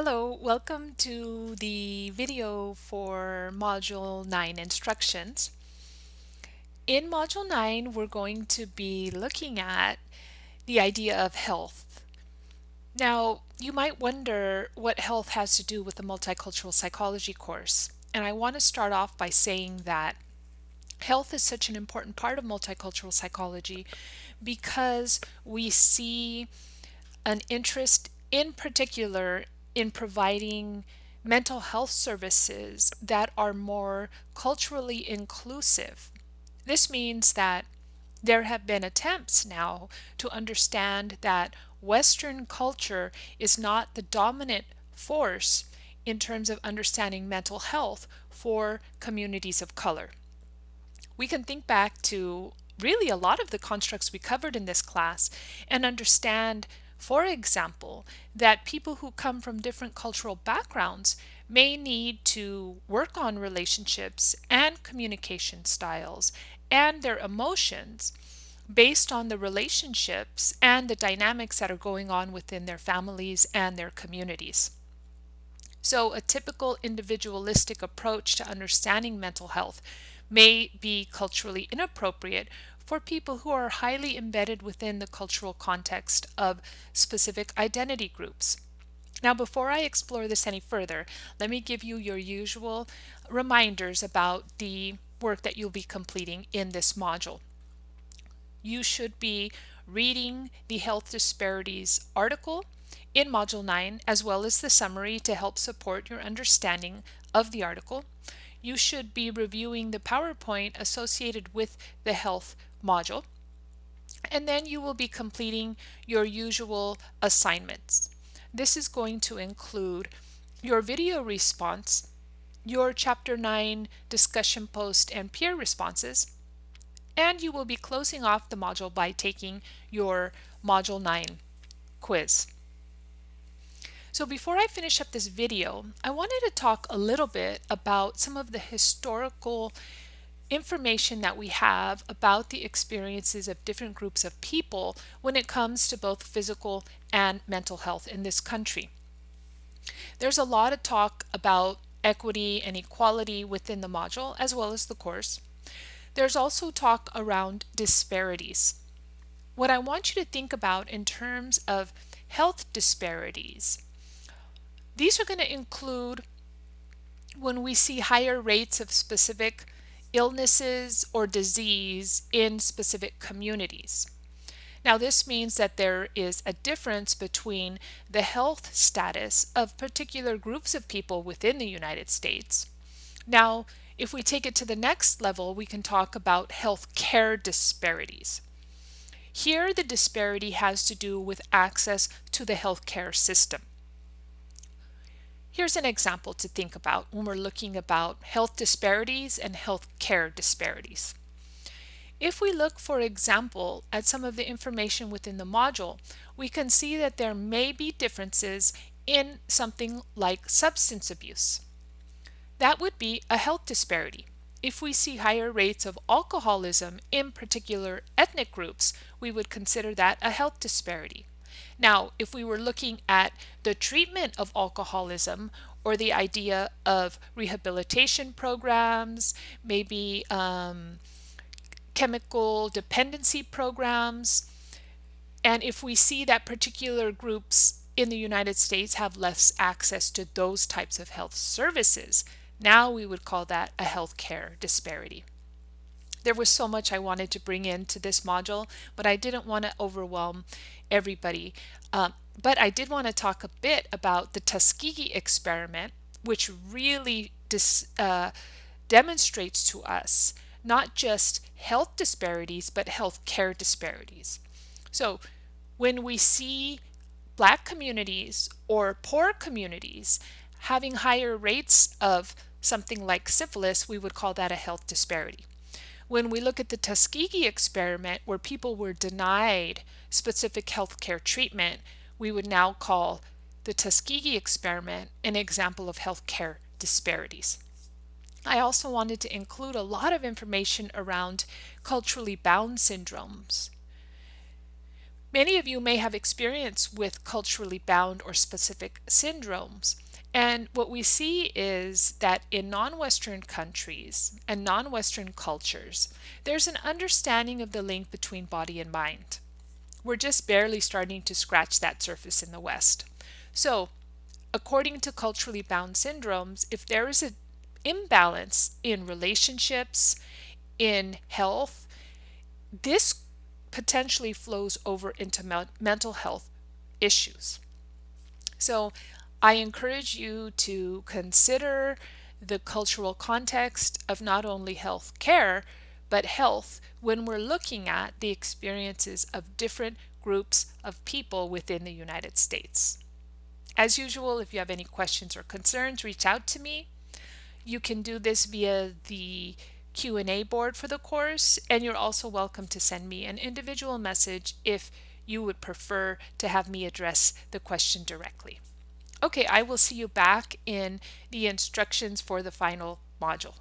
Hello, welcome to the video for Module 9 instructions. In Module 9, we're going to be looking at the idea of health. Now, you might wonder what health has to do with the multicultural psychology course. And I want to start off by saying that health is such an important part of multicultural psychology because we see an interest in particular in providing mental health services that are more culturally inclusive. This means that there have been attempts now to understand that Western culture is not the dominant force in terms of understanding mental health for communities of color. We can think back to really a lot of the constructs we covered in this class and understand for example, that people who come from different cultural backgrounds may need to work on relationships and communication styles and their emotions based on the relationships and the dynamics that are going on within their families and their communities. So a typical individualistic approach to understanding mental health may be culturally inappropriate for people who are highly embedded within the cultural context of specific identity groups. Now, before I explore this any further, let me give you your usual reminders about the work that you'll be completing in this module. You should be reading the health disparities article in Module 9 as well as the summary to help support your understanding of the article. You should be reviewing the PowerPoint associated with the health module. And then you will be completing your usual assignments. This is going to include your video response, your Chapter 9 discussion post and peer responses, and you will be closing off the module by taking your Module 9 quiz. So before I finish up this video, I wanted to talk a little bit about some of the historical information that we have about the experiences of different groups of people when it comes to both physical and mental health in this country. There's a lot of talk about equity and equality within the module as well as the course. There's also talk around disparities. What I want you to think about in terms of health disparities, these are going to include when we see higher rates of specific illnesses or disease in specific communities. Now this means that there is a difference between the health status of particular groups of people within the United States. Now if we take it to the next level we can talk about health care disparities. Here the disparity has to do with access to the healthcare system. Here's an example to think about when we're looking about health disparities and health care disparities. If we look, for example, at some of the information within the module, we can see that there may be differences in something like substance abuse. That would be a health disparity. If we see higher rates of alcoholism in particular ethnic groups, we would consider that a health disparity. Now, if we were looking at the treatment of alcoholism or the idea of rehabilitation programs, maybe um, chemical dependency programs, and if we see that particular groups in the United States have less access to those types of health services, now we would call that a healthcare disparity. There was so much I wanted to bring into this module, but I didn't want to overwhelm everybody. Um, but I did want to talk a bit about the Tuskegee experiment, which really uh, demonstrates to us not just health disparities, but health care disparities. So when we see black communities or poor communities having higher rates of something like syphilis, we would call that a health disparity. When we look at the Tuskegee experiment where people were denied specific healthcare treatment, we would now call the Tuskegee experiment an example of healthcare disparities. I also wanted to include a lot of information around culturally bound syndromes. Many of you may have experience with culturally bound or specific syndromes. And what we see is that in non-Western countries and non-Western cultures, there's an understanding of the link between body and mind. We're just barely starting to scratch that surface in the West. So according to culturally bound syndromes, if there is an imbalance in relationships, in health, this potentially flows over into me mental health issues. So I encourage you to consider the cultural context of not only health care, but health when we're looking at the experiences of different groups of people within the United States. As usual, if you have any questions or concerns, reach out to me. You can do this via the Q&A board for the course, and you're also welcome to send me an individual message if you would prefer to have me address the question directly. Okay, I will see you back in the instructions for the final module.